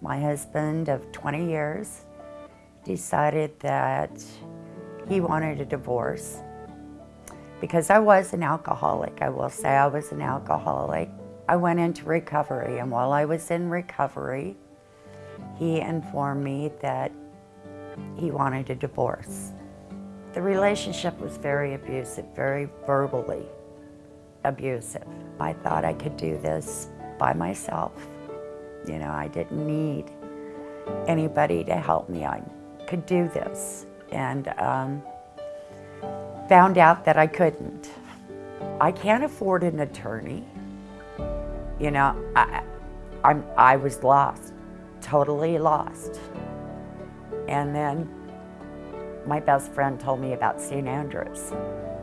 My husband of 20 years decided that he wanted a divorce because I was an alcoholic. I will say I was an alcoholic. I went into recovery and while I was in recovery, he informed me that he wanted a divorce. The relationship was very abusive, very verbally abusive. I thought I could do this by myself. You know, I didn't need anybody to help me. I could do this. And um, found out that I couldn't. I can't afford an attorney. You know, I, I'm, I was lost, totally lost. And then my best friend told me about St. Andrews.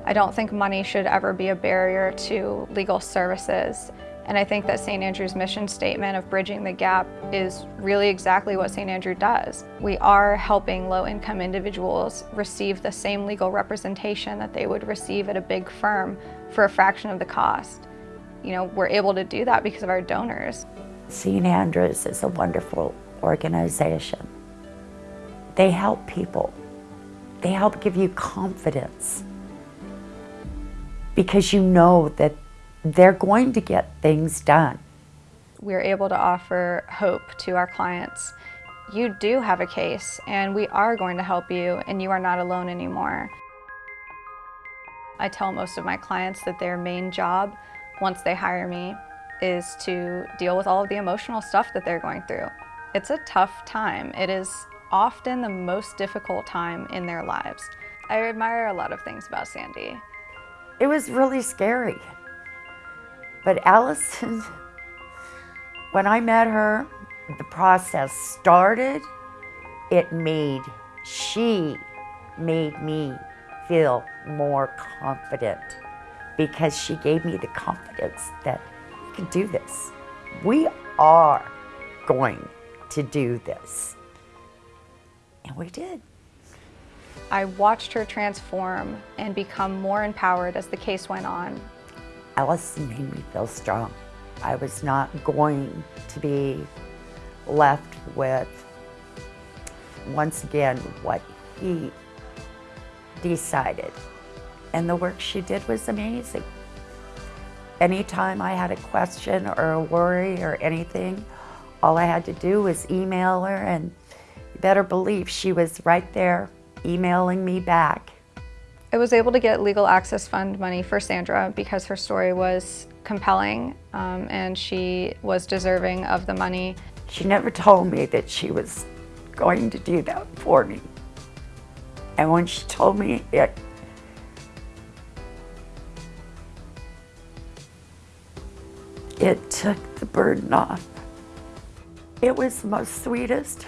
I don't think money should ever be a barrier to legal services. And I think that St. Andrew's mission statement of bridging the gap is really exactly what St. Andrew does. We are helping low-income individuals receive the same legal representation that they would receive at a big firm for a fraction of the cost. You know, we're able to do that because of our donors. St. Andrews is a wonderful organization. They help people. They help give you confidence because you know that they're going to get things done. We're able to offer hope to our clients. You do have a case and we are going to help you and you are not alone anymore. I tell most of my clients that their main job, once they hire me, is to deal with all of the emotional stuff that they're going through. It's a tough time. It is often the most difficult time in their lives. I admire a lot of things about Sandy. It was really scary. But Allison, when I met her, the process started, it made, she made me feel more confident because she gave me the confidence that we can do this. We are going to do this. And we did. I watched her transform and become more empowered as the case went on. Allison made me feel strong. I was not going to be left with, once again, what he decided. And the work she did was amazing. Anytime I had a question or a worry or anything, all I had to do was email her and you better believe she was right there emailing me back I was able to get Legal Access Fund money for Sandra because her story was compelling um, and she was deserving of the money. She never told me that she was going to do that for me. And when she told me it, it took the burden off. It was the most sweetest,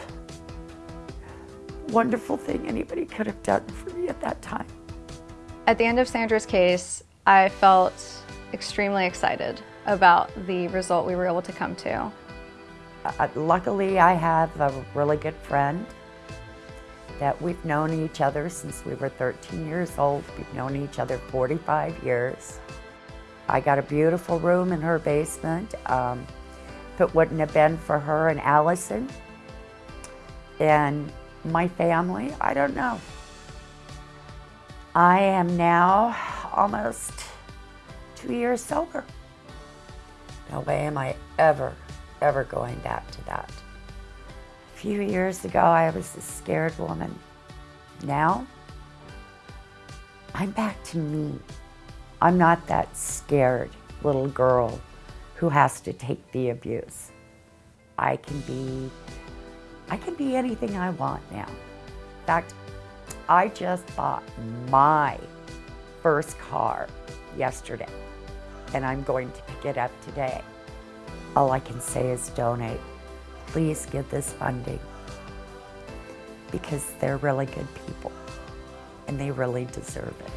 wonderful thing anybody could have done for me at that time. At the end of Sandra's case, I felt extremely excited about the result we were able to come to. Uh, luckily, I have a really good friend that we've known each other since we were 13 years old. We've known each other 45 years. I got a beautiful room in her basement. Um, if it wouldn't have been for her and Allison and my family, I don't know. I am now almost two years sober. No way am I ever, ever going back to that. A few years ago, I was a scared woman. Now, I'm back to me. I'm not that scared little girl who has to take the abuse. I can be, I can be anything I want now. In fact, I just bought my first car yesterday and I'm going to pick it up today. All I can say is donate. Please give this funding because they're really good people and they really deserve it.